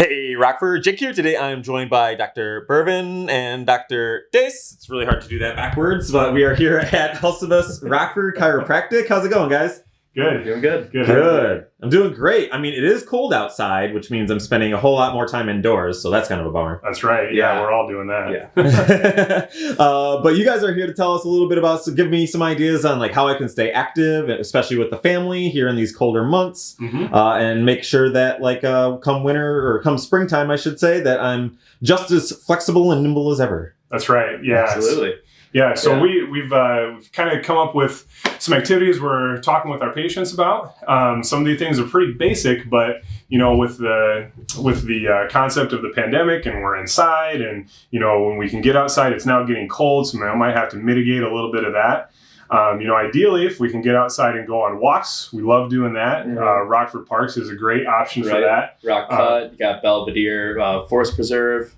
Hey, Rockford, Jake here. Today I'm joined by Dr. Bervin and Dr. Dace. It's really hard to do that backwards, but we are here at Hulsebus Rockford Chiropractic. How's it going, guys? Good. Doing good. Good. Good. I'm doing great. I mean, it is cold outside, which means I'm spending a whole lot more time indoors, so that's kind of a bummer. That's right. Yeah, Yeah. we're all doing that. Yeah. uh, but you guys are here to tell us a little bit about, so give me some ideas on like how I can stay active, especially with the family here in these colder months. Mhm. uh, and make sure that like uh, come winter or come springtime, I should say, that I'm just as flexible and nimble as ever. That's right. Yeah. Absolutely. Yeah. So Yeah. we we've uh, we've kind of come up with some activities we're talking with our patients about. Um, some of these things are pretty basic, but you know, with the with the uh, concept of the pandemic and we're inside, and you know, when we can get outside, it's now getting cold, so I might have to mitigate a little bit of that. Um, you know, ideally, if we can get outside and go on walks, we love doing that. Mhm. Uh, Rockford Parks is a great option for that. Rock Uh, Cut, you got Belvidere uh, Forest Preserve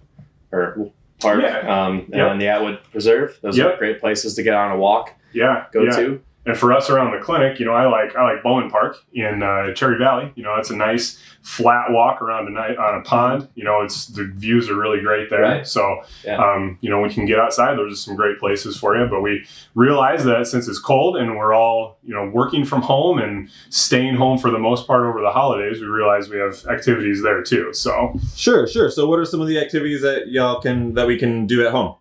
or Park, Yeah. um, Yep. and the Atwood Preserve. Those Yep. are great places to get on a walk, Yeah. go yeah. to. And for us around the clinic, you know, I like I like Bowen Park in uh, Cherry Valley. You know, it's a nice flat walk around a night on a pond. You know, it's the views are really great there. Right. So, Yeah. um, you know, we can get outside. Those are some great places for you. But we realize that since it's cold and we're all you know working from home and staying home for the most part over the holidays, we realize we have activities there too. So, Sure, sure. So, what are some of the activities that y'all can that we can do at home?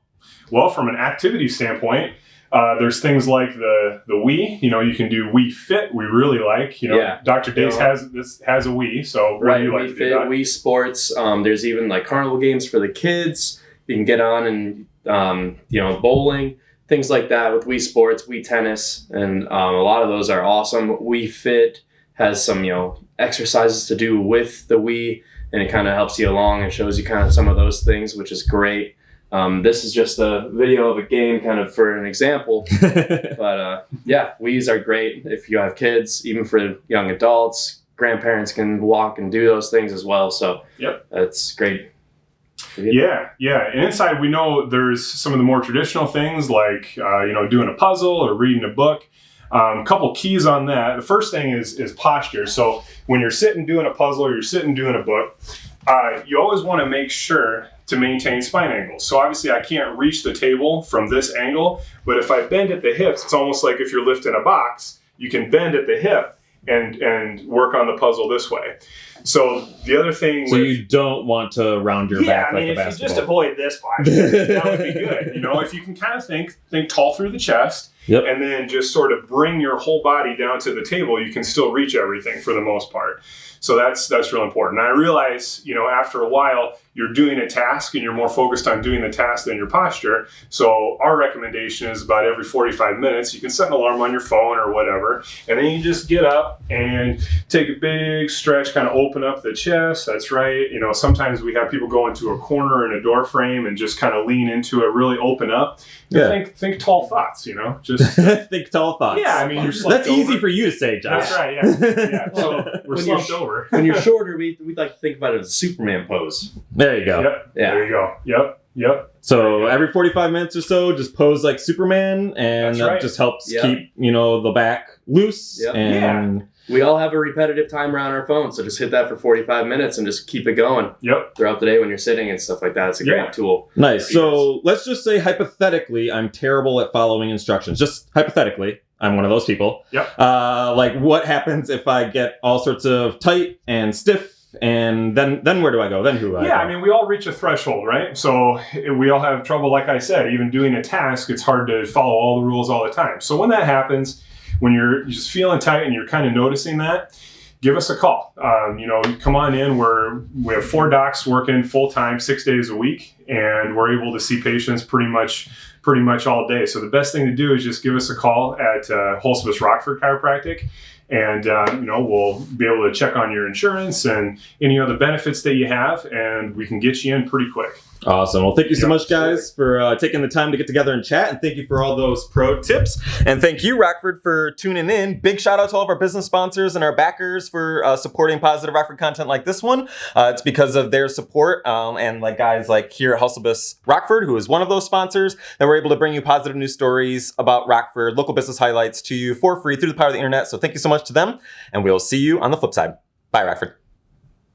Well, from an activity standpoint, uh, there's things like the the Wii. You know, you can do Wii Fit. We really like. You know, Yeah. Dr. Dace Yeah. has this has a Wii. So what Right, do you like Wii to do? Fit, Wii Sports. Um, there's even like carnival games for the kids. You can get on and um, you know bowling, things like that with Wii Sports, Wii Tennis, and um, a lot of those are awesome. Wii Fit has some you know exercises to do with the Wii, and it kind of helps you along and shows you kind of some of those things, which is great. Um, this is just a video of a game, kind of for an example. But uh, yeah, Wii's are great if you have kids, even for young adults. Grandparents can walk and do those things as well. So Yep. that's great. Yeah, yeah. And inside, we know there's some of the more traditional things like uh, you know doing a puzzle or reading a book. Um, a couple keys on that. The first thing is is posture. So when you're sitting doing a puzzle or you're sitting doing a book, uh, you always want to make sure to maintain spine angles. So obviously, I can't reach the table from this angle, but if I bend at the hips, it's almost like if you're lifting a box. You can bend at the hip and and work on the puzzle this way. So the other thing so with, you don't want to round your yeah, back I mean, like a if you just avoid this posture, that would be good. You know, if you can kind of think think tall through the chest, Yep. and then just sort of bring your whole body down to the table, you can still reach everything for the most part. So that's that's real important. And I realize, you know, after a while, you're doing a task and you're more focused on doing the task than your posture. So our recommendation is about every 45 minutes, you can set an alarm on your phone or whatever, and then you just get up and take a big stretch, kind of open up the chest. That's right. You know, sometimes we have people go into a corner in a door frame and just kind of lean into it, really open up. Yeah. Think think tall thoughts. You know, just Think tall thoughts. yeah. I mean, you're slumped that's easy for you to say, Josh. That's right. Yeah. Yeah. So we're When you're slumped over. When you're shorter, we we like to think about it as a Superman pose. There you go. Yep. Yeah. There you go. Yep. Yep. So every 45 minutes or so, just pose like Superman, and That's that right. just helps Yeah. keep you know the back loose. Yep. And We all have a repetitive timer on our phone, so just hit that for 45 minutes and just keep it going Yep. throughout the day when you're sitting and stuff like that. It's a Yeah. great tool. nice. So let's just say hypothetically, I'm terrible at following instructions. Just hypothetically, I'm one of those people. Yep. Uh, like what happens if I get all sorts of tight and stiff, and then then where do I go? Then who? I Yeah, go? I mean, we all reach a threshold, right? So eh, we all have trouble, like I said, even doing a task, it's hard to follow all the rules all the time. So when that happens, when you're you're just feeling tight and you're kind of noticing that, give us a call. Um, you know, come on in. We're we have four docs working full time, six days a week, and we're able to see patients pretty much pretty much all day. So the best thing to do is just give us a call at uh, Hulsebus Rockford Chiropractic. And uh, you know we'll be able to check on your insurance and any other benefits that you have, and we can get you in pretty quick. Awesome. Well, thank you so much, guys, for uh, taking the time to get together and chat. And thank you for all those pro tips. And thank you, Rockford, for tuning in. Big shout out to all of our business sponsors and our backers for uh, supporting positive Rockford content like this one. Uh, it's because of their support um, and like guys like here at Hulsebus Rockford, who is one of those sponsors, that we're able to bring you positive news stories about Rockford, local business highlights to you for free through the power of the internet. So thank you so much to them. And we'll see you on the flip side. Bye, Rockford.